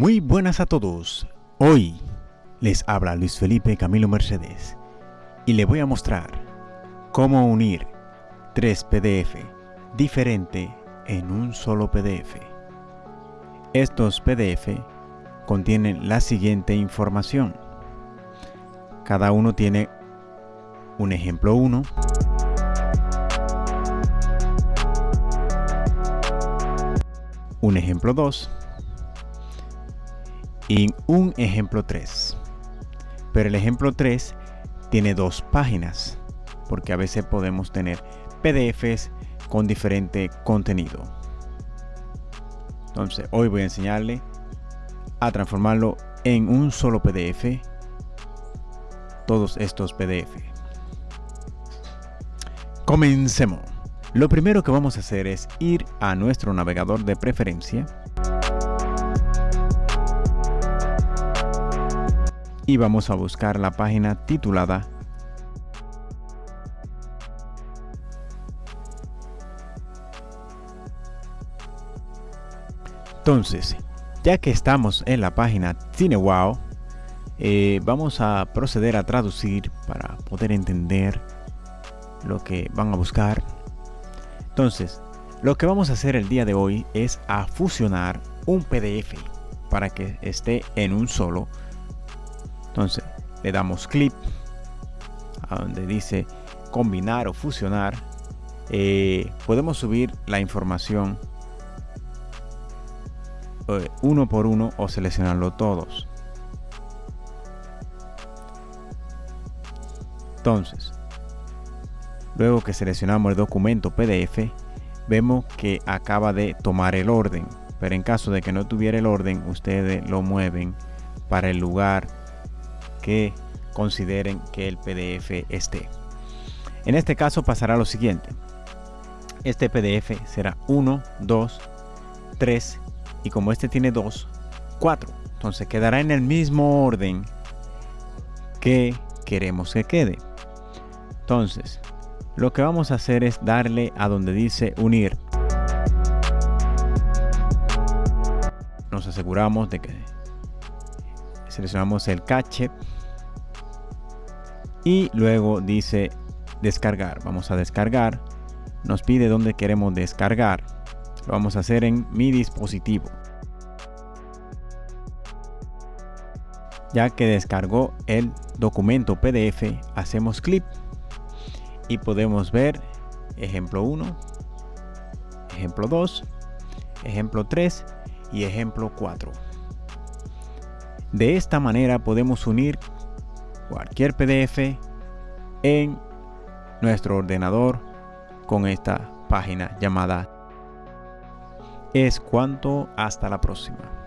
Muy buenas a todos. Hoy les habla Luis Felipe Camilo Mercedes y le voy a mostrar cómo unir tres PDF diferentes en un solo PDF. Estos PDF contienen la siguiente información. Cada uno tiene un ejemplo 1, un ejemplo 2 y un ejemplo 3. Pero el ejemplo 3 tiene dos páginas, porque a veces podemos tener PDFs con diferente contenido. Entonces, hoy voy a enseñarle a transformarlo en un solo PDF, todos estos PDF. Comencemos. Lo primero que vamos a hacer es ir a nuestro navegador de preferencia y vamos a buscar la página titulada Entonces, ya que estamos en la página CineWow, eh, vamos a proceder a traducir para poder entender lo que van a buscar. Entonces, lo que vamos a hacer el día de hoy es a fusionar un PDF para que esté en un solo entonces le damos clic a donde dice combinar o fusionar. Eh, podemos subir la información eh, uno por uno o seleccionarlo todos. Entonces, luego que seleccionamos el documento PDF, vemos que acaba de tomar el orden. Pero en caso de que no tuviera el orden, ustedes lo mueven para el lugar consideren que el PDF esté. En este caso pasará lo siguiente. Este PDF será 1, 2, 3 y como este tiene 2, 4. Entonces quedará en el mismo orden que queremos que quede. Entonces, lo que vamos a hacer es darle a donde dice unir. Nos aseguramos de que seleccionamos el cache y luego dice descargar. Vamos a descargar. Nos pide dónde queremos descargar. Lo vamos a hacer en mi dispositivo. Ya que descargó el documento pdf hacemos clic y podemos ver ejemplo 1 ejemplo 2 ejemplo 3 y ejemplo 4 de esta manera podemos unir cualquier PDF en nuestro ordenador con esta página llamada es cuanto hasta la próxima